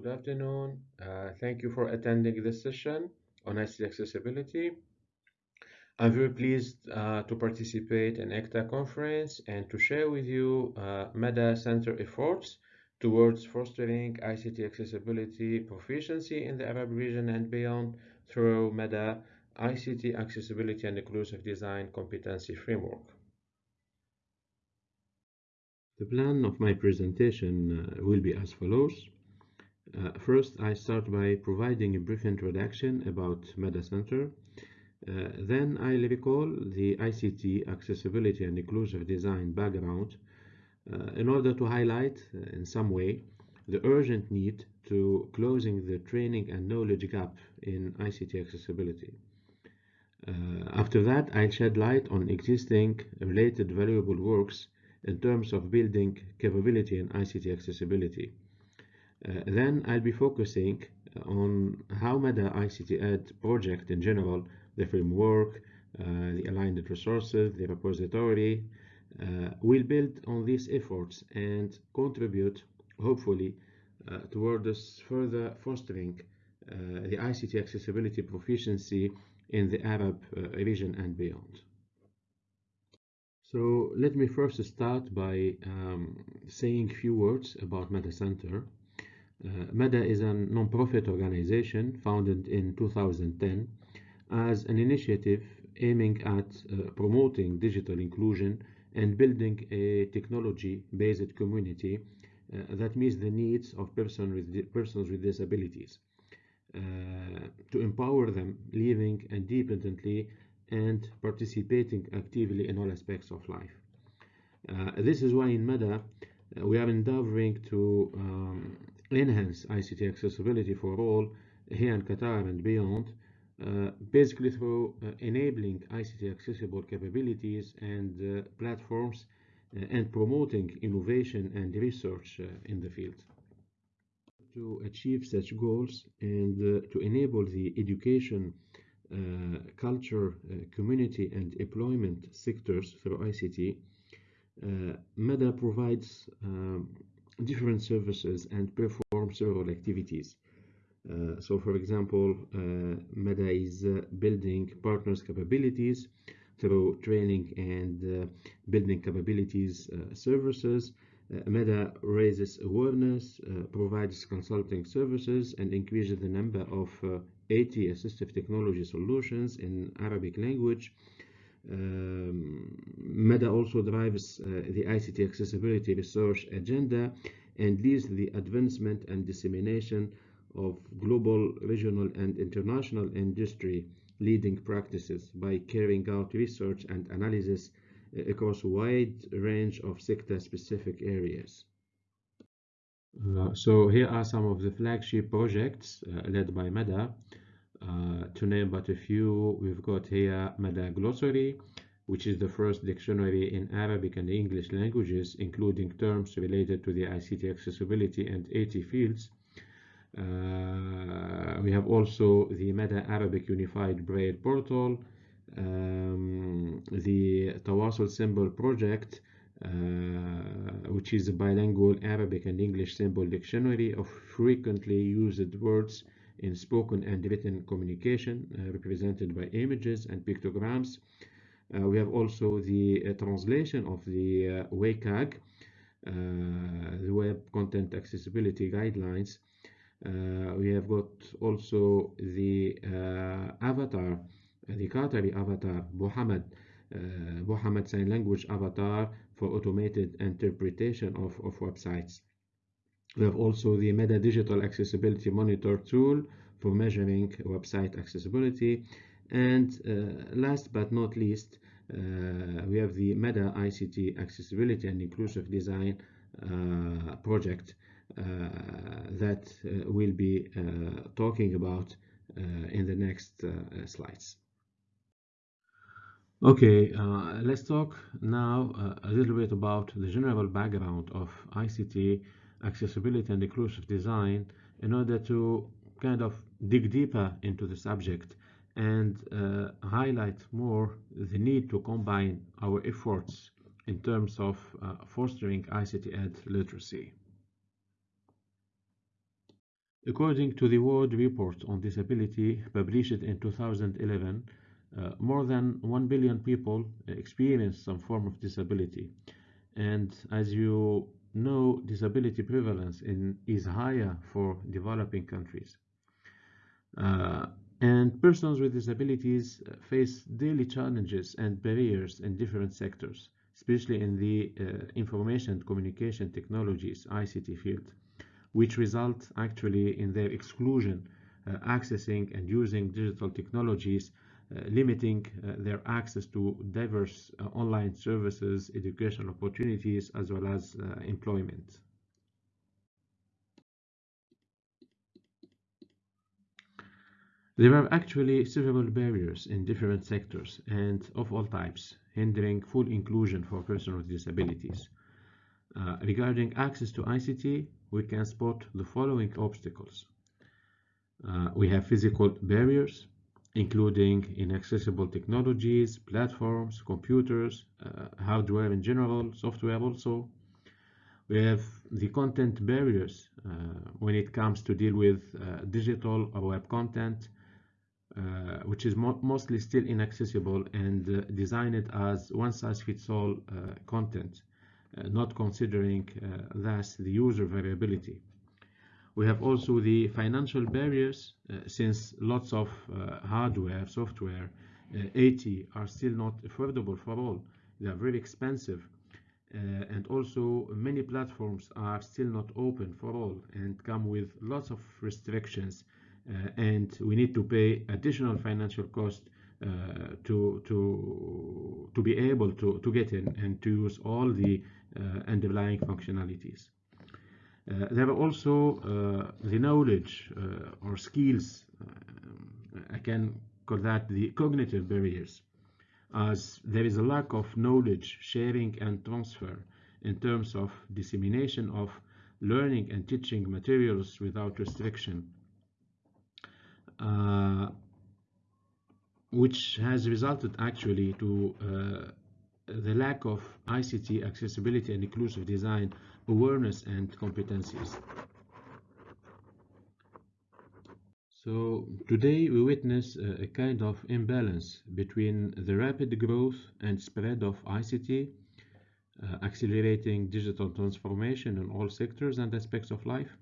good afternoon. Uh, thank you for attending this session on ICT accessibility. I'm very pleased uh, to participate in ECTA conference and to share with you uh, Mada Center efforts towards fostering ICT accessibility proficiency in the Arab region and beyond through Mada ICT Accessibility and Inclusive Design Competency Framework. The plan of my presentation uh, will be as follows. Uh, first, I start by providing a brief introduction about Mada Center. Uh, then I'll recall the ICT accessibility and inclusive design background uh, in order to highlight uh, in some way the urgent need to closing the training and knowledge gap in ICT accessibility. Uh, after that, I'll shed light on existing related valuable works in terms of building capability in ICT accessibility. Uh, then I'll be focusing on how Mada ICT Ed project in general, the framework, uh, the aligned resources, the repository, uh, will build on these efforts and contribute, hopefully, uh, towards further fostering uh, the ICT accessibility proficiency in the Arab uh, region and beyond. So let me first start by um, saying a few words about Mada Center. Uh, Mada is a non-profit organization founded in 2010 as an initiative aiming at uh, promoting digital inclusion and building a technology-based community uh, that meets the needs of person with persons with disabilities uh, to empower them living independently and participating actively in all aspects of life. Uh, this is why in Mada uh, we are endeavoring to um, enhance ICT accessibility for all here in Qatar and beyond, uh, basically through uh, enabling ICT accessible capabilities and uh, platforms uh, and promoting innovation and research in the field. To achieve such goals and to enable the education uh, culture, uh, community, and employment sectors through ICT, uh, Mada provides um, different services and perform several activities. Uh, so, for example, uh, Mada is uh, building partners' capabilities through training and building capabilities services. Mada raises awareness, provides consulting services, and increases the number of AT assistive technology solutions in Arabic language. Um, Mada also drives uh, the ICT accessibility research agenda and leads the advancement and dissemination of global, regional, and international industry leading practices by carrying out research and analysis uh, across a wide range of sector-specific areas. Uh, so here are some of the flagship projects uh, led by Mada. Uh, to name but a few, we've got here Mada Glossary, which is the first dictionary in Arabic and English languages, including terms related to the ICT accessibility and AT fields. Uh, we have also the Mada Arabic Unified Braille Portal, um, the Tawasul Symbol Project, uh, which is a bilingual Arabic and English symbol dictionary of frequently used words in spoken and written communication uh, represented by images and pictograms. Uh, we have also the uh, translation of the uh, WCAG, uh, the Web Content Accessibility Guidelines. Uh, we have got also the avatar, the Qatari avatar, Muhammad, Muhammad Sign Language avatar for automated interpretation of, of websites. We have also the Mada Digital Accessibility Monitor tool for measuring website accessibility. And uh, last but not least, uh, we have the Mada ICT Accessibility and Inclusive Design uh, project uh, that uh, we'll be uh, talking about in the next slides. Okay, let's talk now a little bit about the general background of ICT accessibility and inclusive design in order to kind of dig deeper into the subject and uh, highlight more the need to combine our efforts in terms of uh, fostering ICT Ed literacy. According to the World Report on Disability published in 2011, uh, more than 1 billion people experience some form of disability. And as you know, disability prevalence in, is higher for developing countries. Uh, and persons with disabilities face daily challenges and barriers in different sectors, especially in the uh, information and communication technologies ICT field, which result actually in their exclusion uh, accessing and using digital technologies uh, limiting uh, their access to diverse uh, online services, educational opportunities, as well as employment. There are actually several barriers in different sectors and of all types, hindering full inclusion for persons with disabilities. Uh, regarding access to ICT, we can spot the following obstacles. Uh, we have physical barriers, including inaccessible technologies, platforms, computers, uh, hardware in general, software also. We have the content barriers uh, when it comes to deal with uh, digital or web content, uh, which is mo mostly still inaccessible and uh, designed as one-size-fits-all uh, content, not considering thus the user variability. We have also the financial barriers uh, since lots of uh, hardware, software, uh, AT are still not affordable for all. They are very expensive. and also many platforms are still not open for all and come with lots of restrictions and we need to pay additional financial cost uh, to to to be able to to get in and to use all the uh, underlying functionalities. Uh, there are also uh, the knowledge uh, or skills, I can call that the cognitive barriers, as there is a lack of knowledge sharing and transfer in terms of dissemination of learning and teaching materials without restriction, uh, which has resulted actually to uh, the lack of ICT accessibility and inclusive design awareness and competencies. So today we witness a, kind of imbalance between the rapid growth and spread of ICT, uh, accelerating digital transformation in all sectors and aspects of life,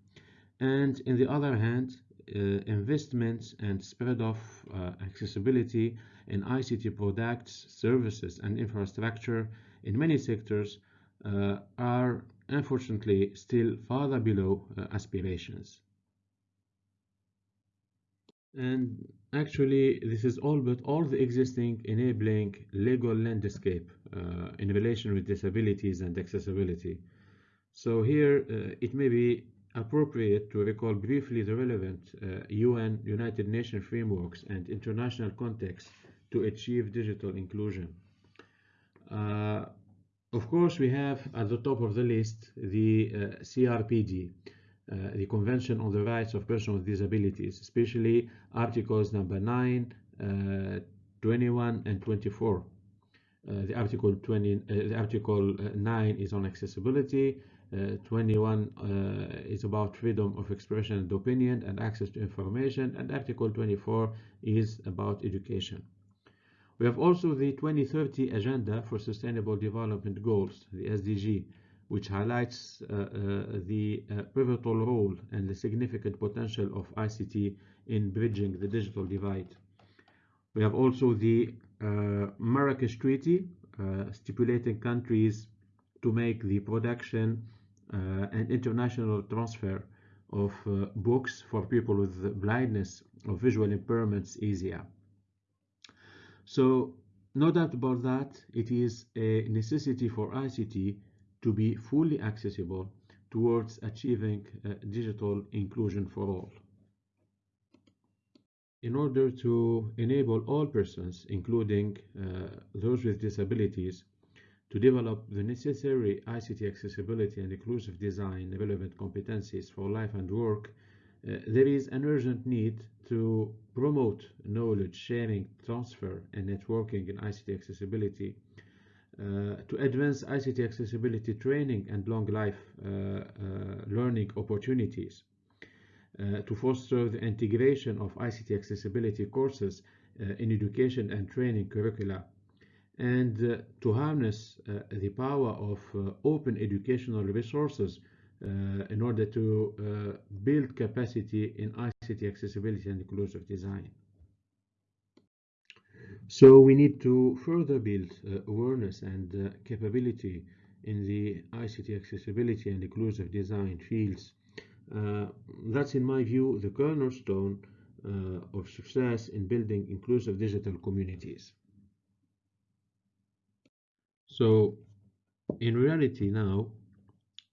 and in the other hand, uh, investments and spread of uh, accessibility in ICT products, services, and infrastructure in many sectors uh, are unfortunately still farther below uh, aspirations. And actually, this is all but all the existing enabling legal landscape uh, in relation with disabilities and accessibility. So here, uh, it may be appropriate to recall briefly the relevant UN uh, United Nations frameworks and international context to achieve digital inclusion. Uh, of course, we have at the top of the list the uh, CRPD, uh, the Convention on the Rights of Persons with Disabilities, especially Articles number 9, uh, 21, and 24. Uh, the Article 20, uh, the Article 9 is on accessibility. 21 is about freedom of expression and opinion and access to information, and Article 24 is about education. We have also the 2030 Agenda for Sustainable Development Goals, the SDG, which highlights uh, uh, the uh, pivotal role and the significant potential of ICT in bridging the digital divide. We have also the uh, Marrakesh Treaty, uh, stipulating countries to make the production uh, and international transfer of books for people with blindness or visual impairments easier. So no doubt about that, it is a necessity for ICT to be fully accessible towards achieving uh, digital inclusion for all. In order to enable all persons, including uh, those with disabilities, to develop the necessary ICT accessibility and inclusive design relevant competencies for life and work, there is an urgent need to promote knowledge sharing, transfer, and networking in ICT accessibility, uh, to advance ICT accessibility training and long life uh, uh, learning opportunities, uh, to foster the integration of ICT accessibility courses uh, in education and training curricula and uh, to harness uh, the power of uh, open educational resources in order to build capacity in ICT accessibility and inclusive design. So we need to further build awareness and capability in the ICT accessibility and inclusive design fields. Uh, that's, in my view, the cornerstone uh, of success in building inclusive digital communities. So, in reality now,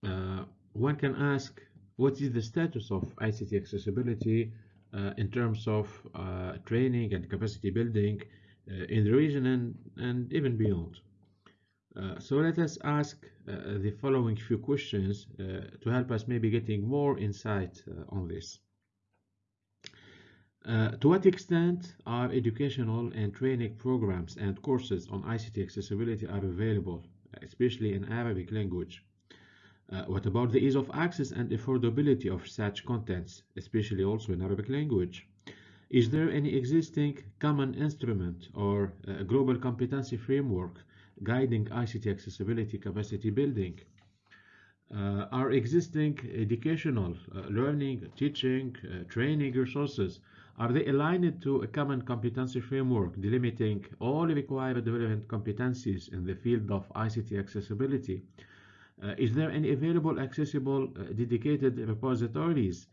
uh, one can ask what is the status of ICT accessibility uh, in terms of uh, training and capacity building uh, in the region and, and even beyond. Uh, so let us ask uh, the following few questions to help us maybe getting more insight on this. Uh, to what extent are educational and training programs and courses on ICT accessibility are available, especially in Arabic language? Uh, what about the ease of access and affordability of such contents, especially also in Arabic language? Is there any existing common instrument or uh, global competency framework guiding ICT accessibility capacity building? Uh, are existing educational, uh, learning, teaching, uh, training resources are they aligned to a common competency framework delimiting all required relevant competencies in the field of ICT accessibility? Uh, is there any available accessible uh, dedicated repositories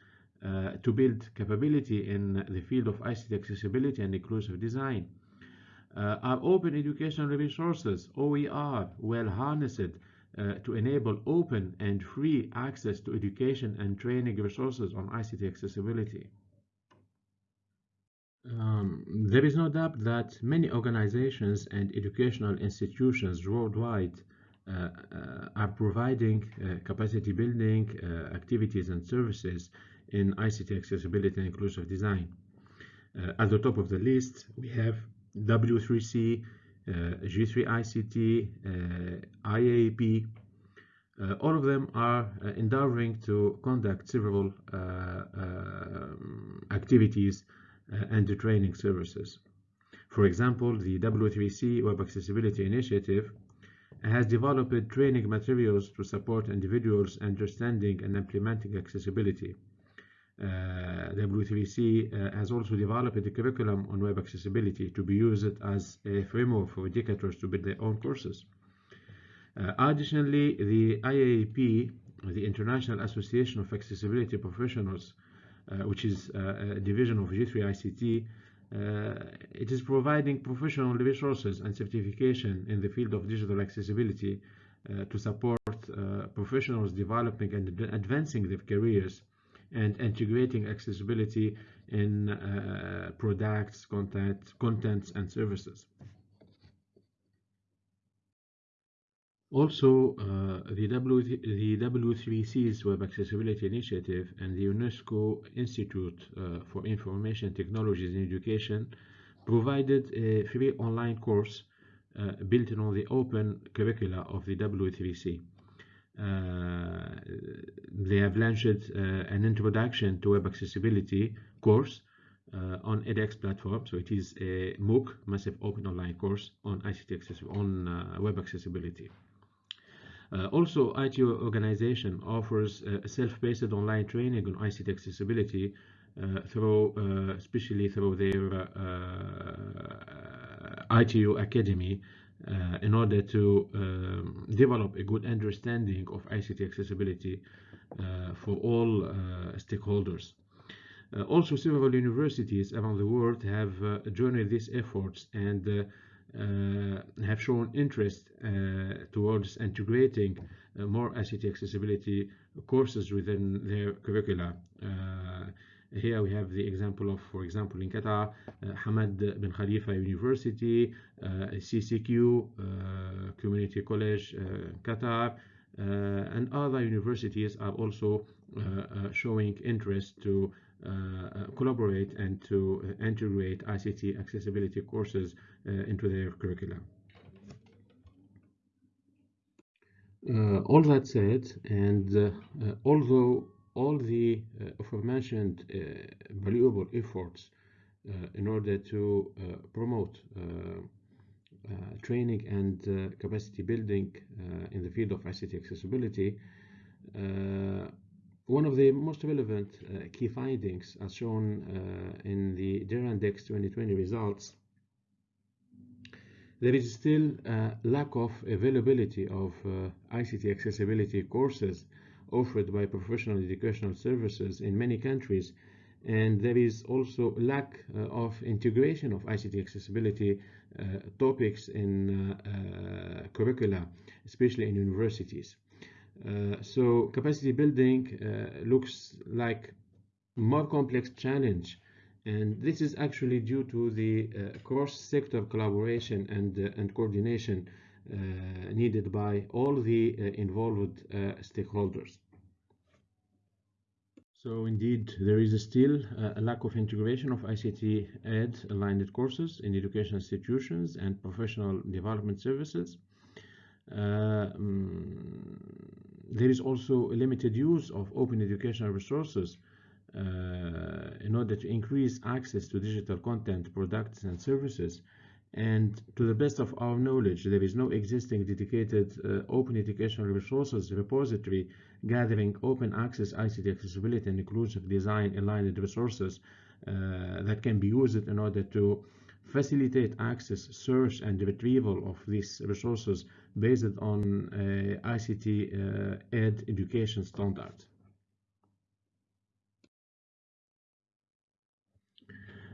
uh, to build capability in the field of ICT accessibility and inclusive design? Are open educational resources, OER, well harnessed uh, to enable open and free access to education and training resources on ICT accessibility? Um, there is no doubt that many organizations and educational institutions worldwide are providing uh, capacity building uh, activities and services in ICT accessibility and inclusive design. Uh, at the top of the list, we have W3C, uh, G3ICT, IAAP. all of them are endeavoring to conduct several um, activities uh, and training services. For example, the W3C Web Accessibility Initiative has developed training materials to support individuals understanding and implementing accessibility. Uh, W3C uh, has also developed a curriculum on web accessibility to be used as a framework for educators to build their own courses. Uh, additionally, the IAAP, the International Association of Accessibility Professionals, uh, which is uh, a division of G3ICT, uh, Uh, it is providing professional resources and certification in the field of digital accessibility uh, to support uh, professionals developing and advancing their careers and integrating accessibility in uh, products, content, contents, and services. Also, uh, the, w the W3C's Web Accessibility Initiative and the UNESCO Institute uh, for Information Technologies in Education provided a free online course uh, built on the open curricula of the W3C. Uh, they have launched uh, an introduction to web accessibility course uh, on edX platform. So it is a MOOC, massive open online course on ICT access on web accessibility. Uh, also, ITU organization offers uh, self-paced online training on ICT accessibility uh, through, uh, especially through their uh, ITU Academy, uh, in order to um, develop a good understanding of ICT accessibility for all stakeholders. also, several universities around the world have joined these efforts and uh, have shown interest uh, towards integrating uh, more ICT accessibility courses within their curricula. Here we have the example of, for example, in Qatar, uh, Hamad bin Khalifa University, uh, CCQ, uh, Community College Qatar, Uh, and other universities are also uh, uh, showing interest to uh, collaborate and to integrate ICT accessibility courses uh, into their curriculum. Uh, all that said, and uh, although all the aforementioned valuable efforts in order to promote training and capacity building in the field of ICT accessibility, one of the most relevant uh, key findings, as shown uh, in the DARE-Index 2020 results, there is still a lack of availability of uh, ICT accessibility courses offered by professional educational services in many countries and there is also lack uh, of integration of ICT accessibility uh, topics in uh, curricula, especially in universities. Uh, so capacity building uh, looks like more complex challenge and this is actually due to the uh, cross-sector collaboration and, and coordination needed by all the involved stakeholders. So indeed, there is still a lack of integration of ICT Ed aligned courses in education institutions and professional development services. Uh, um, there is also a limited use of open educational resources uh, in order to increase access to digital content, products, and services. And to the best of our knowledge, there is no existing dedicated uh, open educational resources repository gathering open access ICT accessibility and inclusive design aligned resources uh, that can be used in order to facilitate access, search, and retrieval of these resources based on uh, ICT uh, ed education standards.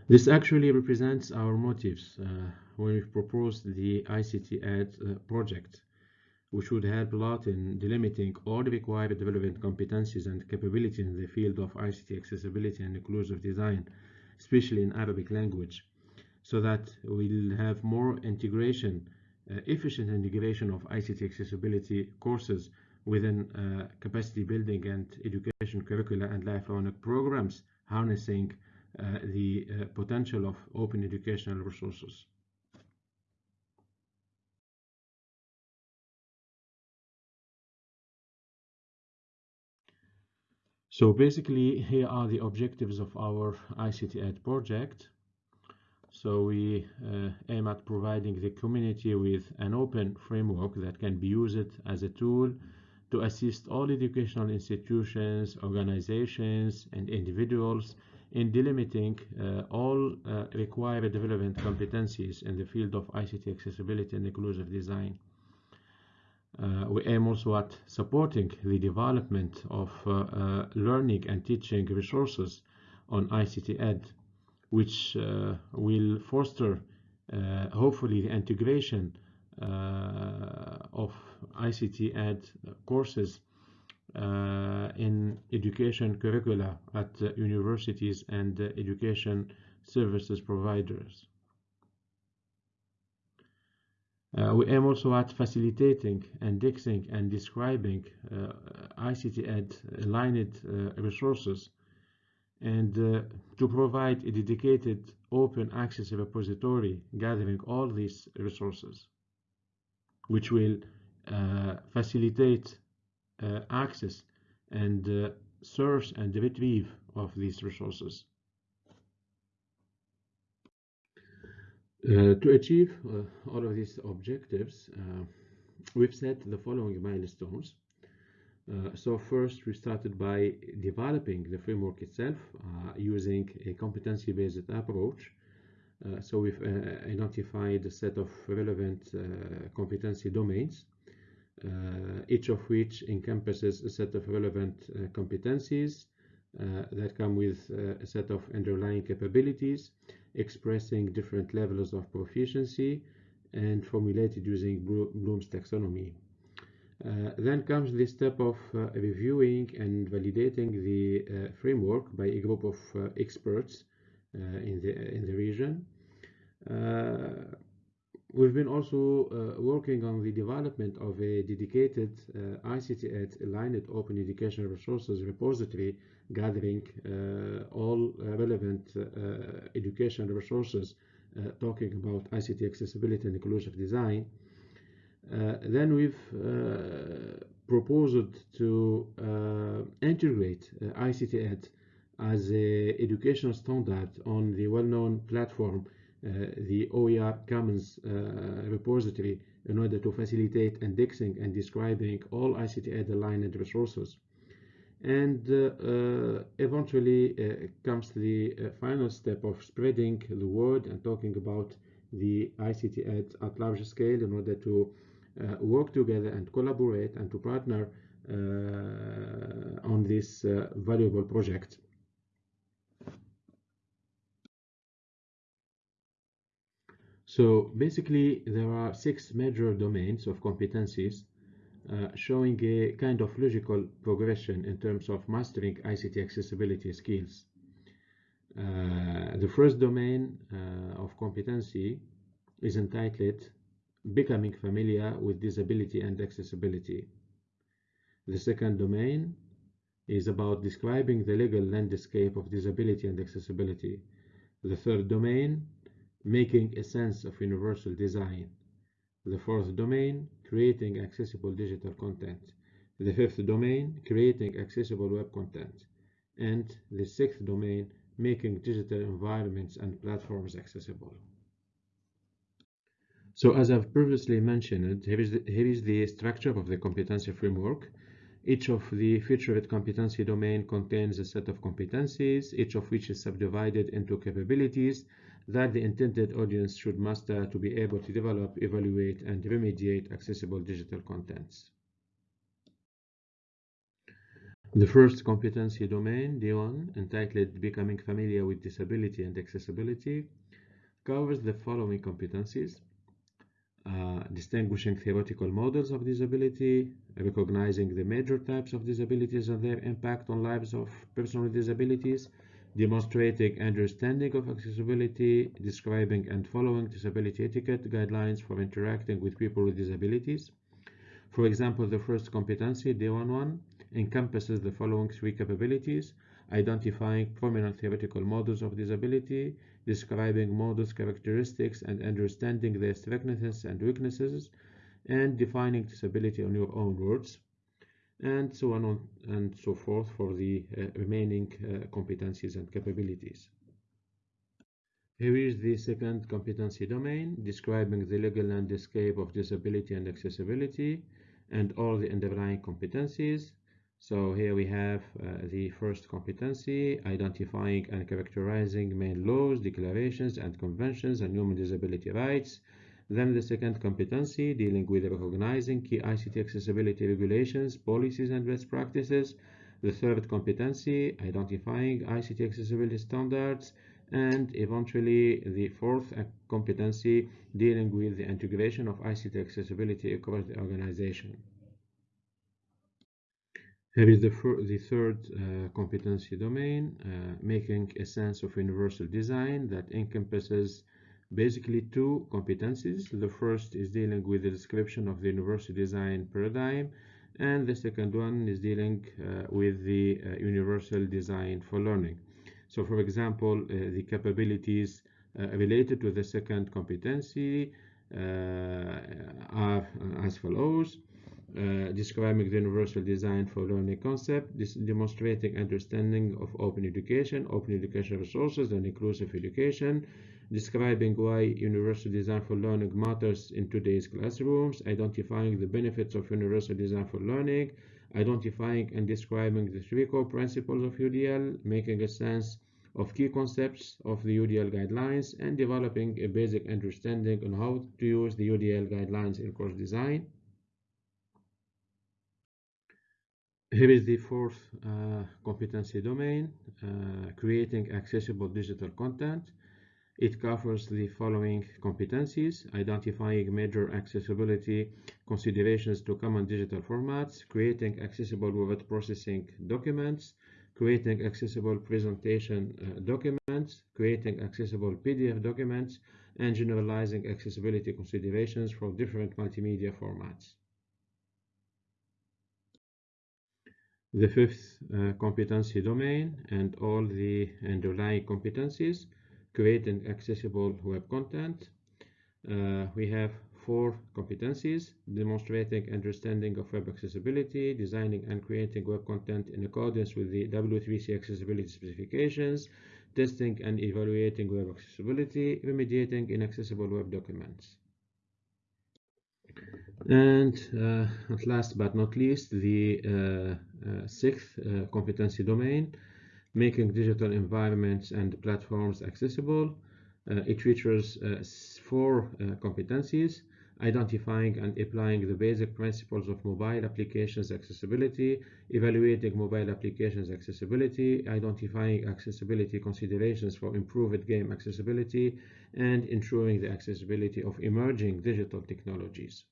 This actually represents our motives uh, when we proposed the ICT Ed uh, project, which would help a lot in delimiting all the required development competencies and capabilities in the field of ICT accessibility and inclusive design, especially in Arabic language so that we'll have more integration, uh, efficient integration of ICT accessibility courses within uh, capacity building and education curricula and lifelong programs, harnessing uh, the uh, potential of open educational resources. So basically, here are the objectives of our ICT Ed project. So we uh, aim at providing the community with an open framework that can be used as a tool to assist all educational institutions, organizations, and individuals in delimiting uh, all uh, required development competencies in the field of ICT accessibility and inclusive design. Uh, we aim also at supporting the development of uh, uh, learning and teaching resources on ICT Ed which uh, will foster uh, hopefully the integration uh, of ICT Ed courses in education curricula at universities and education services providers. We aim also at facilitating, and indexing, and describing ICT Ed aligned resources and uh, to provide a dedicated open access repository gathering all these resources which will uh, facilitate uh, access and uh, source and retrieve of these resources. To achieve uh, all of these objectives, we've set the following milestones. Uh, so first we started by developing the framework itself uh, using a competency-based approach. Uh, so we've uh, identified a set of relevant uh, competency domains, each of which encompasses a set of relevant competencies that come with a set of underlying capabilities expressing different levels of proficiency and formulated using Bloom's taxonomy. Uh, then comes the step of uh, reviewing and validating the uh, framework by a group of uh, experts uh, in the in the region. Uh, we've been also working on the development of a dedicated ICT Ed aligned open educational resources repository gathering all relevant educational resources talking about ICT accessibility and inclusive design. Uh, then we've uh, proposed to uh, integrate uh, ICT Ed as an educational standard on the well-known platform, uh, the OER Commons uh, repository, in order to facilitate indexing and describing all ICT Ed aligned resources. And uh, eventually comes the final step of spreading the word and talking about the ICT Ed at large scale in order to uh, work together and collaborate and to partner uh, on this uh, valuable project. So basically, there are six major domains of competencies uh, showing a kind of logical progression in terms of mastering ICT accessibility skills. Uh, the first domain uh, of competency is entitled Becoming Familiar with Disability and Accessibility. The second domain is about describing the legal landscape of disability and accessibility. The third domain, making a sense of universal design. The fourth domain, creating accessible digital content. The fifth domain, creating accessible web content. And the sixth domain, making digital environments and platforms accessible. So as I've previously mentioned, here is the, here is the structure of the competency framework. Each of the featured competency domain contains a set of competencies, each of which is subdivided into capabilities that the intended audience should master to be able to develop, evaluate, and remediate accessible digital contents. The first competency domain, D1, entitled Becoming Familiar with Disability and Accessibility, covers the following competencies. Uh, distinguishing theoretical models of disability, recognizing the major types of disabilities and their impact on lives of persons with disabilities, demonstrating understanding of accessibility, describing and following disability etiquette guidelines for interacting with people with disabilities. For example, the first competency, D11, encompasses the following three capabilities, identifying prominent theoretical models of disability, describing models characteristics and understanding their strengths and weaknesses, and defining disability in your own words, and so on and so forth for the uh, remaining uh, competencies and capabilities. Here is the second competency domain, describing the legal landscape of disability and accessibility, and all the underlying competencies, so here we have uh, the first competency, identifying and characterizing main laws, declarations, and conventions on human disability rights. Then the second competency, dealing with recognizing key ICT accessibility regulations, policies, and best practices. The third competency, identifying ICT accessibility standards. And eventually the fourth competency, dealing with the integration of ICT accessibility across the organization. Here is the, the third uh, competency domain, uh, making a sense of universal design that encompasses basically two competencies. The first is dealing with the description of the universal design paradigm, and the second one is dealing uh, with the uh, universal design for learning. So, for example, uh, the capabilities uh, related to the second competency are as follows. Uh, describing the universal design for learning concept, this demonstrating understanding of open education, open education resources, and inclusive education, describing why universal design for learning matters in today's classrooms, identifying the benefits of universal design for learning, identifying and describing the three core principles of UDL, making a sense of key concepts of the UDL guidelines, and developing a basic understanding on how to use the UDL guidelines in course design. Here is the fourth uh, competency domain, uh, creating accessible digital content. It covers the following competencies, identifying major accessibility considerations to common digital formats, creating accessible word processing documents, creating accessible presentation uh, documents, creating accessible PDF documents, and generalizing accessibility considerations for different multimedia formats. The fifth uh, competency domain and all the underlying competencies, creating accessible web content. Uh, we have four competencies, demonstrating understanding of web accessibility, designing and creating web content in accordance with the W3C accessibility specifications, testing and evaluating web accessibility, remediating inaccessible web documents. And uh, last but not least, the uh, uh, sixth uh, competency domain, making digital environments and platforms accessible. It features four competencies, identifying and applying the basic principles of mobile applications accessibility, evaluating mobile applications accessibility, identifying accessibility considerations for improved game accessibility, and ensuring the accessibility of emerging digital technologies.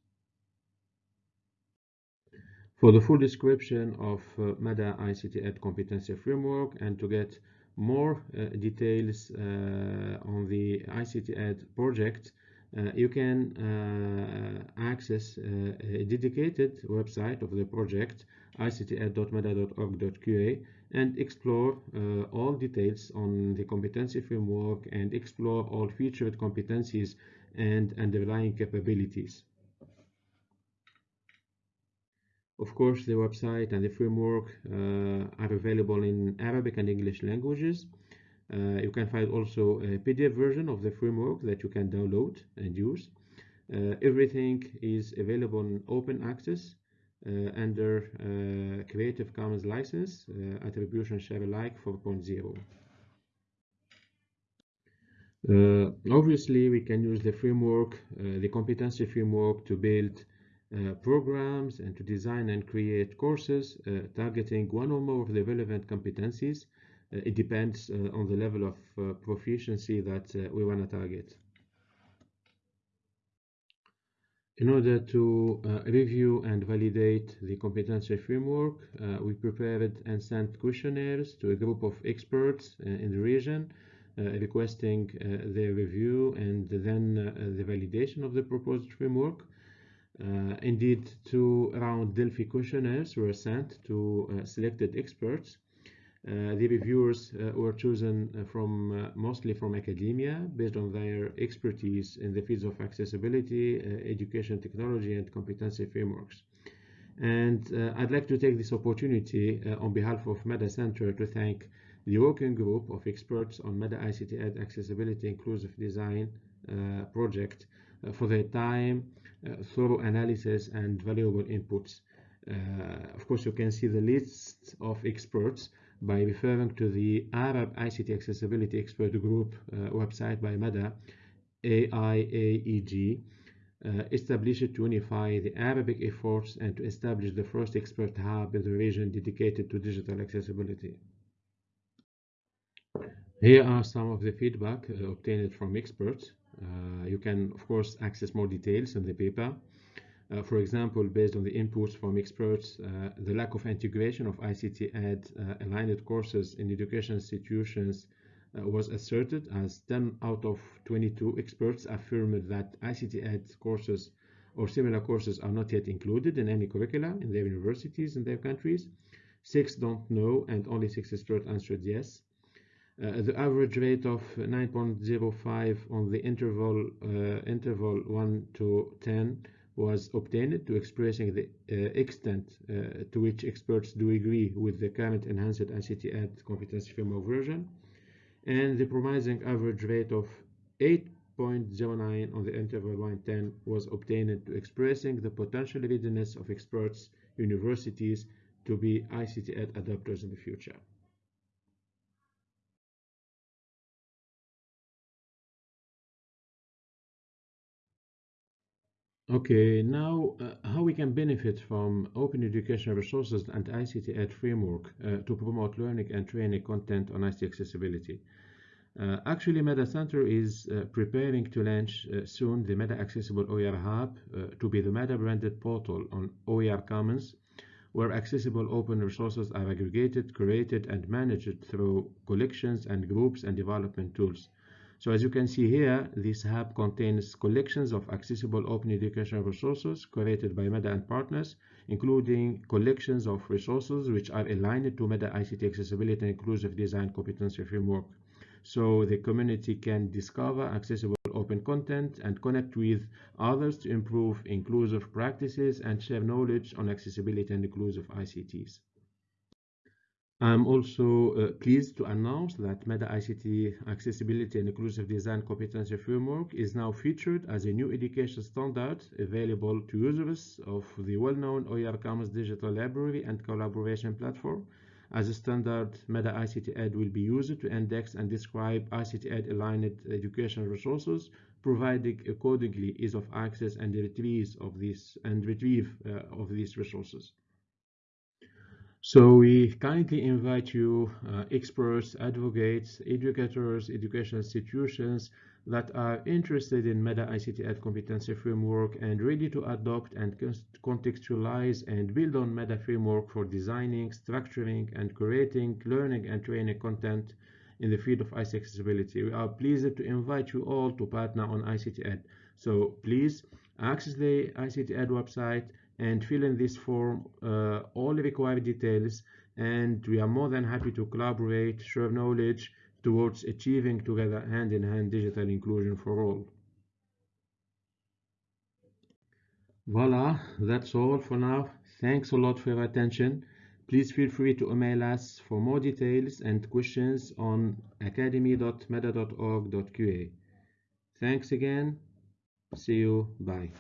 For the full description of uh, Mada ICT Ed competency framework and to get more uh, details uh, on the ICT Ed project, uh, you can uh, access uh, a dedicated website of the project icted.mada.org.qa and explore all details on the competency framework and explore all featured competencies and underlying capabilities. Of course, the website and the framework uh, are available in Arabic and English languages. Uh, you can find also a PDF version of the framework that you can download and use. Uh, everything is available in open access under Creative Commons license, attribution share alike 4.0. Uh, obviously, we can use the framework, uh, the competency framework to build programs and to design and create courses uh, targeting one or more of the relevant competencies. Uh, it depends on the level of proficiency that we want to target. In order to uh, review and validate the competency framework, uh, we prepared and sent questionnaires to a group of experts uh, in the region, requesting their review and then the validation of the proposed framework. Uh, indeed, two round Delphi questionnaires were sent to uh, selected experts. Uh, the reviewers uh, were chosen uh, from uh, mostly from academia based on their expertise in the fields of accessibility, education technology, and competency frameworks. And I'd like to take this opportunity on behalf of Mada Center to thank the working group of experts on Mada ICT Ed Accessibility Inclusive Design project for their time, uh, thorough analysis and valuable inputs. Uh, of course, you can see the list of experts by referring to the Arab ICT Accessibility Expert Group uh, website by Mada, AIAEG, uh, established to unify the Arabic efforts and to establish the first expert hub in the region dedicated to digital accessibility. Here are some of the feedback uh, obtained from experts. Uh, you can, of course, access more details in the paper. Uh, for example, based on the inputs from experts, uh, the lack of integration of ICT Ed uh, aligned courses in education institutions uh, was asserted as 10 out of 22 experts affirmed that ICT Ed courses or similar courses are not yet included in any curricula in their universities in their countries. Six don't know, and only six experts answered yes. Uh, the average rate of 9.05 on the interval uh, interval 1 to 10 was obtained to expressing the uh, extent uh, to which experts do agree with the current enhanced ICT Ed competency framework version and the promising average rate of 8.09 on the interval 110 was obtained to expressing the potential readiness of experts universities to be ICT Ed adopters in the future. Okay, now uh, how we can benefit from open educational resources and ICT Ed framework uh, to promote learning and training content on ICT accessibility. Uh, actually, Mada Center is uh, preparing to launch uh, soon the Mada Accessible OER Hub uh, to be the Mada branded portal on OER Commons, where accessible open resources are aggregated, curated, and managed through collections and groups and development tools. So as you can see here, this hub contains collections of accessible open educational resources created by Mada and partners, including collections of resources which are aligned to Mada ICT accessibility and inclusive design competency framework. So the community can discover accessible open content and connect with others to improve inclusive practices and share knowledge on accessibility and inclusive ICTs. I'm also uh, pleased to announce that Mada ICT Accessibility and Inclusive Design Competency Framework is now featured as a new education standard available to users of the well-known OER Commons Digital Library and Collaboration Platform. As a standard, Mada ICT Ed will be used to index and describe ICT Ed aligned educational resources, providing accordingly ease of access and retrieve of these and retrieve uh, of these resources. So we kindly invite you, uh, experts, advocates, educators, educational institutions that are interested in Mada-ICT Ed competency framework and ready to adopt and contextualize and build on Mada framework for designing, structuring, and creating learning and training content in the field of ICT accessibility. We are pleased to invite you all to partner on ICT Ed. So please access the ICT Ed website and fill in this form uh, all the required details and we are more than happy to collaborate, share knowledge towards achieving together hand-in-hand -hand digital inclusion for all. Voila, that's all for now. Thanks a lot for your attention. Please feel free to email us for more details and questions on academy.mada.org.qa. Thanks again. See you. Bye.